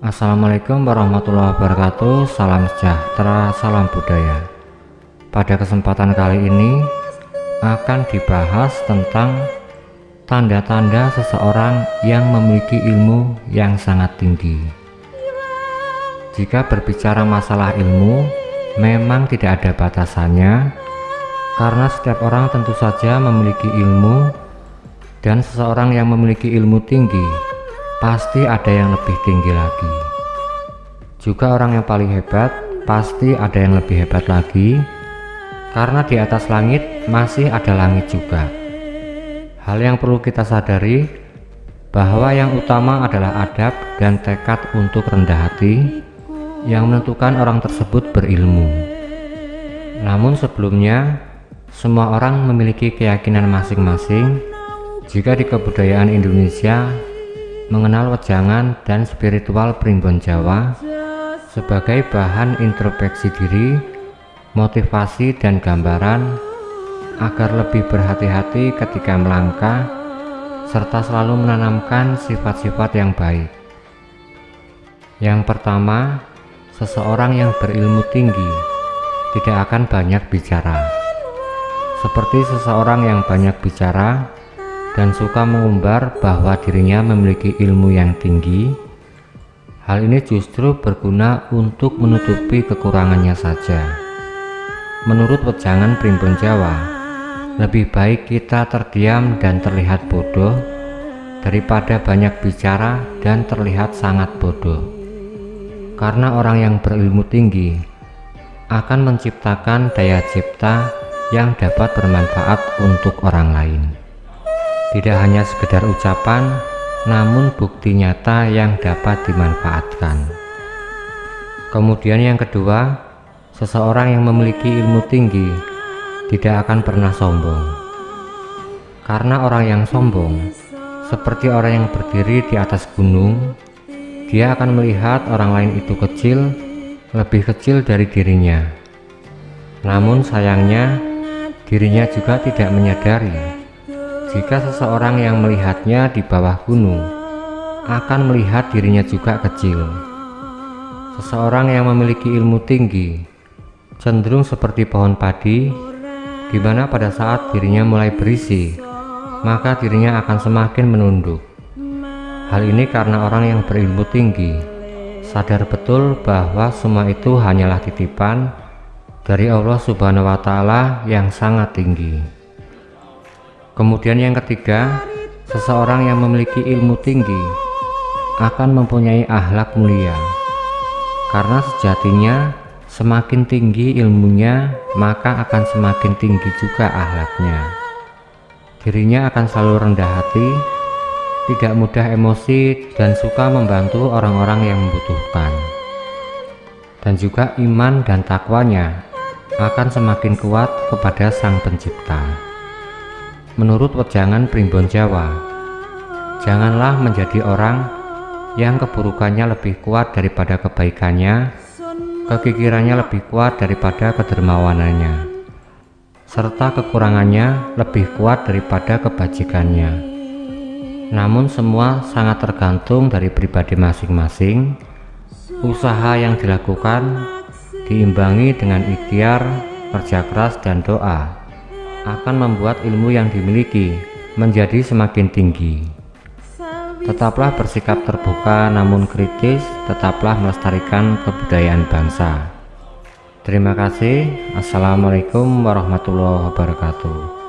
Assalamualaikum warahmatullahi wabarakatuh. Salam sejahtera, salam budaya. Pada kesempatan kali ini Akan dibahas tentang Tanda-tanda seseorang yang memiliki ilmu yang sangat tinggi. Jika berbicara masalah ilmu Memang tidak ada batasannya Karena setiap orang tentu saja memiliki ilmu Dan seseorang yang memiliki ilmu tinggi pasti ada yang lebih tinggi lagi. Juga orang yang paling hebat pasti ada yang lebih hebat lagi. Karena di atas langit masih ada langit juga. Hal yang perlu kita sadari bahwa yang utama adalah adab dan tekad untuk rendah hati yang menentukan orang tersebut berilmu. Namun sebelumnya semua orang memiliki keyakinan masing-masing. Jika di kebudayaan Indonesia mengenal wejangan dan spiritual primbon Jawa sebagai bahan introspeksi diri, motivasi dan gambaran agar lebih berhati-hati ketika melangkah serta selalu menanamkan sifat-sifat yang baik. Yang pertama, seseorang yang berilmu tinggi tidak akan banyak bicara. Seperti seseorang yang banyak bicara, dan suka mengumbar bahwa dirinya memiliki ilmu yang tinggi, hal ini justru berguna untuk menutupi kekurangannya saja. Menurut wejangan primbon Jawa, lebih baik kita terdiam dan terlihat bodoh daripada banyak bicara dan terlihat sangat bodoh. Karena orang yang berilmu tinggi akan menciptakan daya cipta yang dapat bermanfaat untuk orang lain tidak hanya sekedar ucapan namun bukti nyata yang dapat dimanfaatkan. Kemudian yang kedua seseorang yang memiliki ilmu tinggi tidak akan pernah sombong. Karena orang yang sombong seperti orang yang berdiri di atas gunung dia akan melihat orang lain itu kecil lebih kecil dari dirinya. Namun sayangnya dirinya juga tidak menyadari jika seseorang yang melihatnya di bawah gunung akan melihat dirinya juga kecil. Seseorang yang memiliki ilmu tinggi cenderung seperti pohon padi di mana pada saat dirinya mulai berisi maka dirinya akan semakin menunduk. Hal ini karena orang yang berilmu tinggi sadar betul bahwa semua itu hanyalah titipan dari Allah Subhanahu wa taala yang sangat tinggi. Kemudian yang ketiga, seseorang yang memiliki ilmu tinggi akan mempunyai akhlak mulia. Karena sejatinya semakin tinggi ilmunya, maka akan semakin tinggi juga akhlaknya. Dirinya akan selalu rendah hati, tidak mudah emosi dan suka membantu orang-orang yang membutuhkan. Dan juga iman dan takwanya akan semakin kuat kepada Sang Pencipta. Menurut wejangan primbon Jawa, janganlah menjadi orang yang keburukannya lebih kuat daripada kebaikannya, kekikirannya lebih kuat daripada kedermawanannya, serta kekurangannya lebih kuat daripada kebajikannya. Namun semua sangat tergantung dari pribadi masing-masing. Usaha yang dilakukan diimbangi dengan ikhtiar, kerja keras dan doa akan membuat ilmu yang dimiliki menjadi semakin tinggi. Tetaplah bersikap terbuka namun kritis, tetaplah melestarikan kebudayaan bangsa. Terima kasih. Assalamualaikum warahmatullahi wabarakatuh.